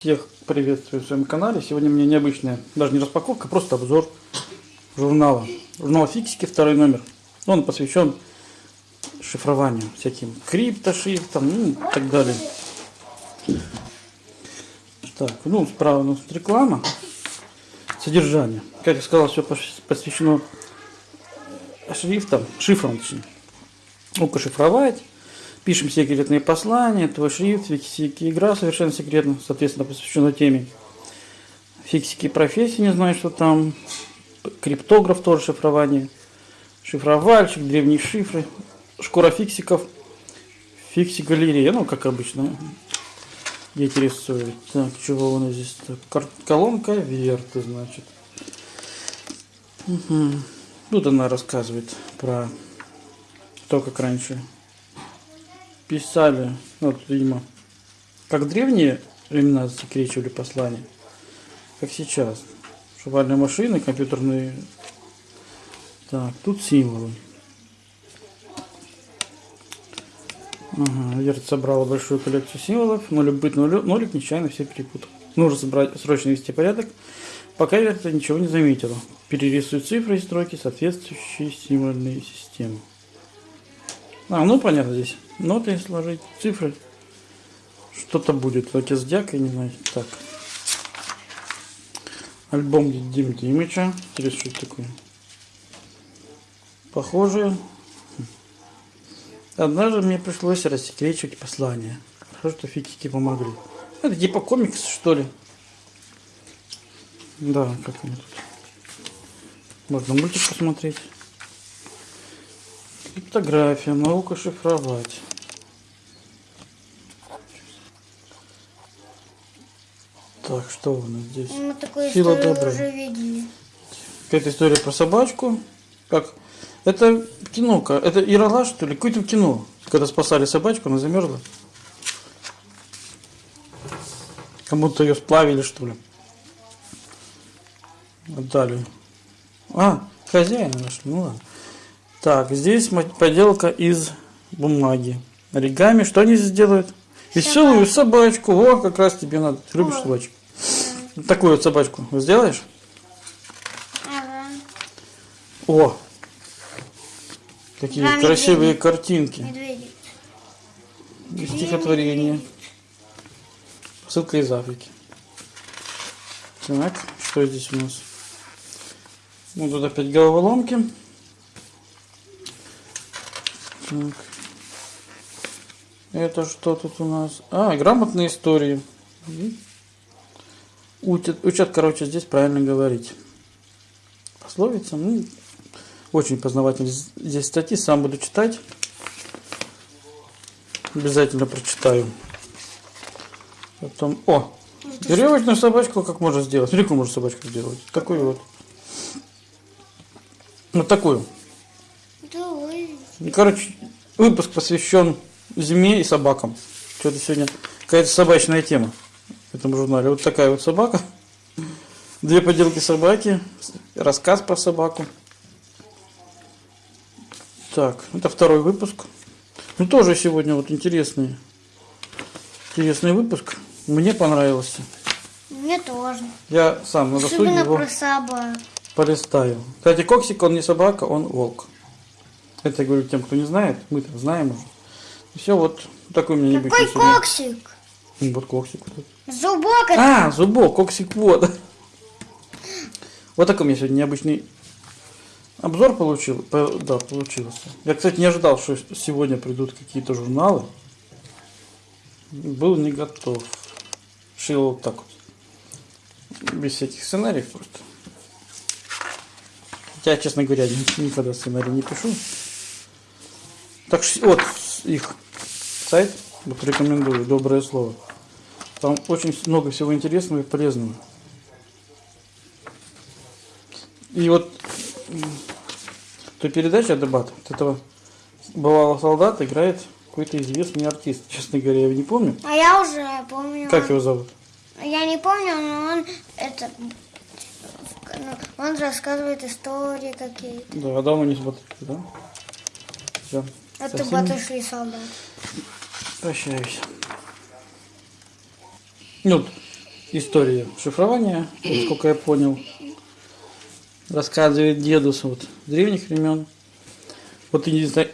Всех приветствую в своем канале. Сегодня у меня необычная, даже не распаковка, просто обзор журнала. Журнал Фиксики, второй номер. Он посвящен шифрованию, всяким криптошрифтам, ну и так далее. Так, ну, справа у нас реклама. Содержание. Как я сказал, все посвящено шрифтам, шифрам точнее. Ну-ка шифровать Пишем секретные послания, твой шрифт, фиксики игра совершенно секретно, соответственно, посвящена теме. Фиксики профессии, не знаю, что там. Криптограф тоже шифрование. Шифровальщик, древние шифры. Шкура фиксиков. Фикси галерея, ну, как обычно. Интересует. Так, чего у нас здесь? Так, колонка верты, значит. Угу. Тут она рассказывает про то, как раньше писали, ну, вот, видимо, как древние времена засекречивали послания, как сейчас. Шивальные машины, компьютерные. Так, тут символы. Ага, Верт собрала большую коллекцию символов, но любит нолик нечаянно все перепутал. Нужно собрать, срочно вести порядок, пока Верта ничего не заметила. Перерисует цифры и строки, соответствующие символьные системы. А, ну понятно здесь. Ноты сложить, цифры. Что-то будет. Отец Дяк, я не знаю. Так. Альбом Дим Димыча. Интересно, что такое. Похоже. Однажды мне пришлось рассекречивать послание. Хорошо, что фиксики помогли. Это типа комикс, что ли? Да, как они тут. Можно мультик посмотреть. Криптография, наука шифровать. Так, что у нас здесь? Мы такую Сила добра. уже видели. Какая-то история про собачку. Как? Это кино, это Ирала, что ли? Какое-то кино. Когда спасали собачку, она замерзла. Кому-то ее сплавили, что ли. Отдали. А, хозяина нашли. Ну ладно. Так, здесь поделка из бумаги. Оригами. Что они здесь делают? Веселую собачку. О, как раз тебе надо. Ты любишь собачку? Такую вот собачку сделаешь? Ага. О! Какие Два красивые медведик. картинки. Медведик. И стихотворение. Ссылка из Африки. Так, что здесь у нас? Ну, тут опять головоломки. Так. Это что тут у нас? А, грамотные истории. Учат, учат, короче, здесь правильно говорить. Пословица, ну, очень познавательно. Здесь статьи, сам буду читать. Обязательно прочитаю. Потом, о, веревочную собачку как можно сделать? Смотри, какую можно собачку сделать. Такую вот. Вот такую. Короче, выпуск посвящен зиме и собакам. Что-то сегодня какая-то собачная тема в этом журнале. Вот такая вот собака. Две поделки собаки. Рассказ про собаку. Так, это второй выпуск. Ну, тоже сегодня вот интересный, интересный выпуск. Мне понравился. Мне тоже. Я сам на досуге его про собак. полистаю. Кстати, Коксик, он не собака, он волк. Это я говорю тем, кто не знает. Мы-то знаем уже. Все, вот такой у меня Какой коксик? Вот коксик. Зубок. Это... А, зубок, коксик вот. Вот такой у меня сегодня необычный обзор получил. Да, получился. Я, кстати, не ожидал, что сегодня придут какие-то журналы. Был не готов. Шил вот так вот. Без всяких сценариев просто. Хотя, честно говоря, никогда сценарий не пишу. Так что вот их сайт, вот рекомендую, доброе слово. Там очень много всего интересного и полезного. И вот то передача дебат от этого бывалого солдата играет какой-то известный артист. Честно говоря, я его не помню. А я уже помню. Как его зовут? Я не помню, но он это ну, он рассказывает истории какие-то. Да, а давно не смотрите, да? Все. Это Совсем... батышный солдат. Прощаюсь. Ну, история шифрования, насколько я понял. Рассказывает дедус вот древних времен. Вот единственное,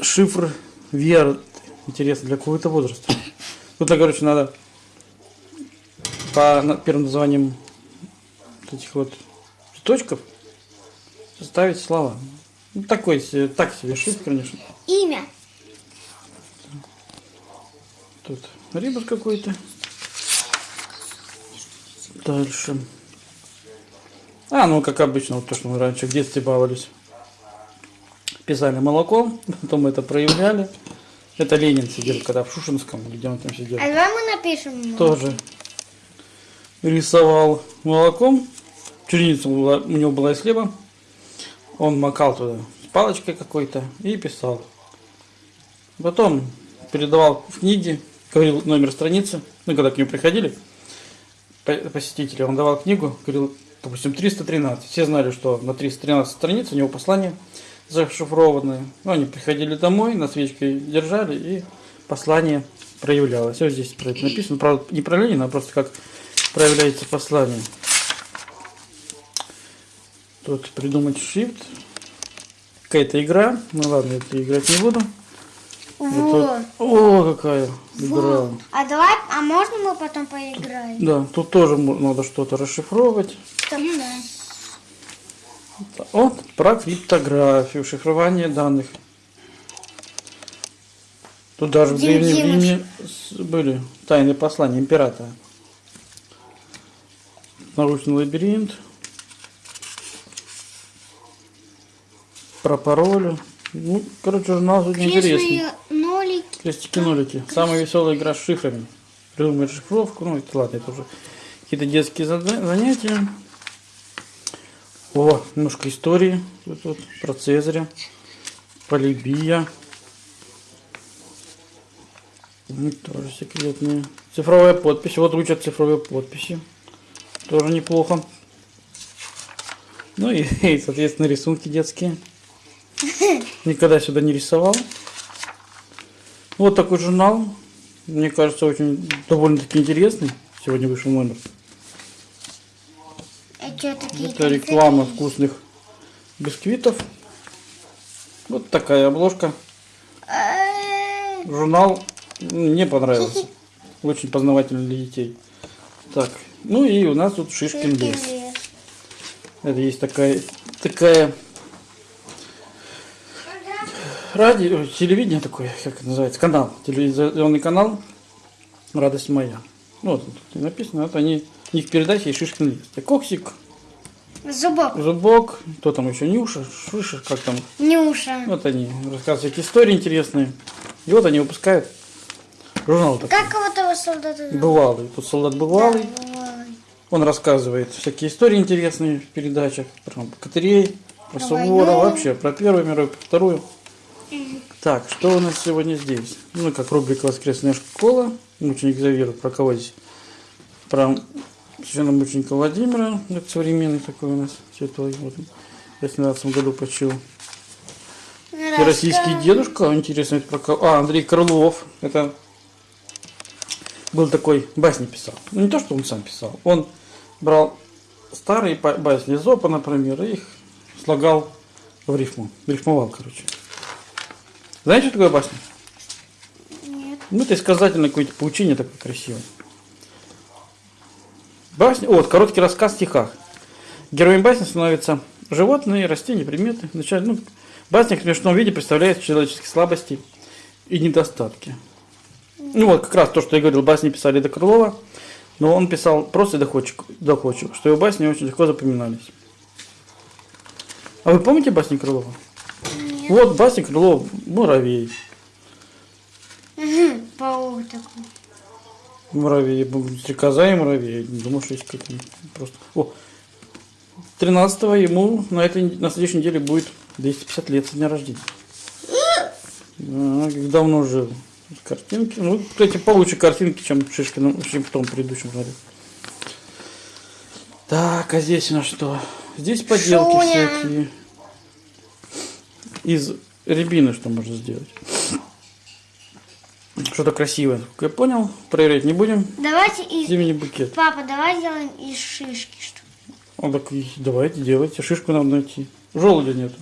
шифр VR, интересно, для какого-то возраста. Тут, короче, надо по первым названиям этих вот точков составить слова. Ну, такой себе, так себе шифр, конечно. Имя. Тут рибус какой-то. Дальше. А, ну как обычно, вот то, что мы раньше в детстве баловались. Писали молоком, потом это проявляли. Это Ленин сидел, когда в Шушинском, где он там сидел. А давай мы напишем. Тоже рисовал молоком. Черница была- у него была из хлеба. Он макал туда палочкой какой-то и писал. Потом передавал в книге, говорил номер страницы. Ну, когда к нему приходили по- посетители, он давал книгу, говорил, допустим, 313. Все знали, что на 313 страниц у него послание зашифрованное. Ну, они приходили домой, на свечке держали, и послание проявлялось. Вот здесь про это написано. Правда, не про Ленина, а просто как проявляется послание. Тут придумать shift. Какая-то игра. Ну ладно, это играть не буду. Вот. Это- О, какая игра. Вот. А давай, а можно мы потом поиграем? Да, тут тоже надо что-то расшифровывать. Да. Вот, про криптографию, шифрование данных. Тут даже в Дим Древнем Димыч. Риме были тайные послания императора. Наручный лабиринт. Про пароли. Ну, короче, журнал очень интересный. Нолики. Крестики-нолики. Самая веселая игра с шифрами. Придумать шифровку. Ну, это ладно, это уже какие-то детские занятия. О, немножко истории. Тут вот про Цезаря. Полибия. Ну, тоже секретные. Цифровая подпись. Вот учат цифровые подписи. Тоже неплохо. Ну и, и, соответственно, рисунки детские. Никогда сюда не рисовал. Вот такой журнал. Мне кажется, очень довольно-таки интересный. Сегодня вышел номер. А? Это реклама вкусных бисквитов. Вот такая обложка. Журнал мне понравился. Очень познавательный для детей. Так, ну и у нас тут Шишкин лес. Это есть такая, такая радио, телевидение такое, как это называется, канал, телевизионный канал «Радость моя». Ну, Вот тут и написано, вот они, у них передача и Шишкин лес. Это Коксик, Зубок. Зубок, кто там еще, Нюша, Шиша, как там. Нюша. Вот они рассказывают всякие истории интересные. И вот они выпускают журнал такой. Как вот этого солдата? Бывалый. Тут солдат бывалый. Да, бывалый. Он рассказывает всякие истории интересные в передачах. Про Катерей, про войну. вообще про Первую мировую, про Вторую. Так, что у нас сегодня здесь? Ну, как рубрика «Воскресная школа». Мученик Завира. Про кого здесь? Про священномученика Владимира. Это современный такой у нас святой. Вот он в 18 году почил. И российский дедушка, интересно, это про кого? А, Андрей Крылов. Это был такой, басни писал. Ну, не то, что он сам писал. Он брал старые басни Зопа, например, и их слагал в рифму. Рифмовал, короче. Знаете, что такое басня? Нет. Ну, это сказательное какое-то поучение такое красивое. Басня, вот, короткий рассказ в стихах. Героем басни становятся животные, растения, предметы. Вначале, ну, басня в смешном виде представляет человеческие слабости и недостатки. Ну вот, как раз то, что я говорил, басни писали до Крылова, но он писал просто и доходчиво, доходчиво, что его басни очень легко запоминались. А вы помните басни Крылова? Нет. Вот басни Крылова «Муравей». Паук такой. Муравей, стрекоза и муравей. Думаю, что есть какие просто. О, 13 ему на этой на следующей неделе будет 250 лет со дня рождения. А, давно жил. Картинки. Ну, кстати, получше картинки, чем Шишкин, чем в том предыдущем журнале. Так, а здесь у нас что? Здесь поделки Шуня. всякие. Из рябины что можно сделать? что-то красивое. Я понял, проверять не будем. Давайте из... Зимний букет. Папа, давай сделаем из шишки что Он так, давайте, делайте. Шишку нам найти. Желудя нету.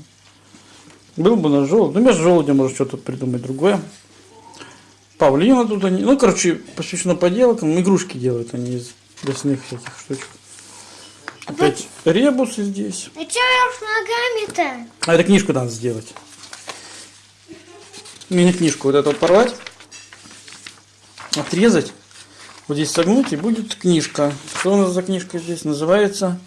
Был бы наш желудь. Ну, вместо желудя может что-то придумать другое. Павлина тут они. Ну, короче, посвящено поделкам. Игрушки делают они из лесных всяких штучек. Опять ребусы здесь. Ну чё я уж ногами-то? А это книжку надо сделать. Мини-книжку вот эту порвать. Отрезать. Вот здесь согнуть и будет книжка. Что у нас за книжка здесь? Называется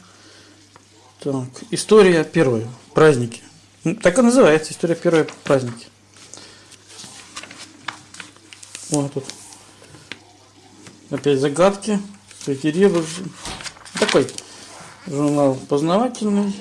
так, История первой. Праздники. Ну, так и называется. История первой праздники. Вот тут. Опять загадки. Эти ребусы. Такой журнал познавательный.